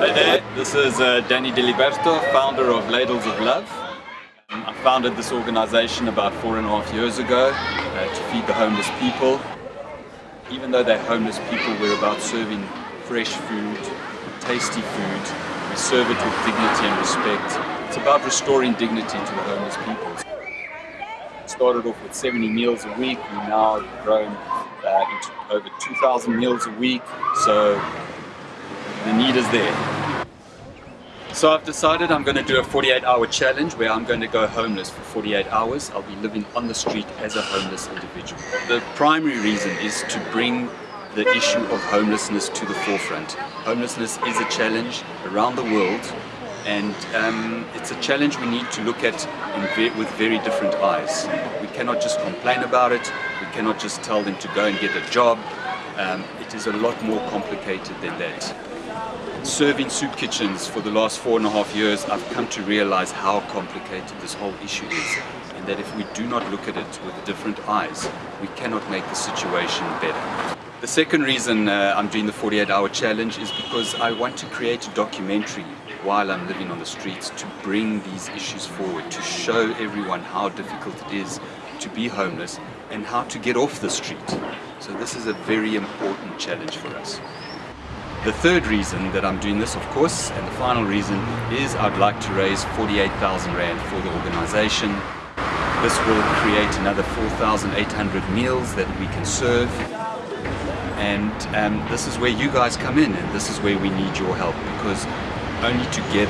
there, this is uh, Danny Diliberto, founder of Ladles of Love. Um, I founded this organization about four and a half years ago uh, to feed the homeless people. Even though they're homeless people, we're about serving fresh food, tasty food. We serve it with dignity and respect. It's about restoring dignity to the homeless people. Started off with 70 meals a week, we now grown uh, into over 2,000 meals a week, so the need is there. So I've decided I'm going to do a 48 hour challenge where I'm going to go homeless for 48 hours. I'll be living on the street as a homeless individual. The primary reason is to bring the issue of homelessness to the forefront. Homelessness is a challenge around the world and um, it's a challenge we need to look at ve with very different eyes. We cannot just complain about it, we cannot just tell them to go and get a job. Um, it is a lot more complicated than that. Serving soup kitchens for the last four and a half years, I've come to realize how complicated this whole issue is and that if we do not look at it with different eyes, we cannot make the situation better. The second reason uh, I'm doing the 48 hour challenge is because I want to create a documentary while I'm living on the streets to bring these issues forward, to show everyone how difficult it is to be homeless and how to get off the street. So this is a very important challenge for us. The third reason that I'm doing this, of course, and the final reason is I'd like to raise 48,000 Rand for the organization. This will create another 4,800 meals that we can serve and um, this is where you guys come in and this is where we need your help because only together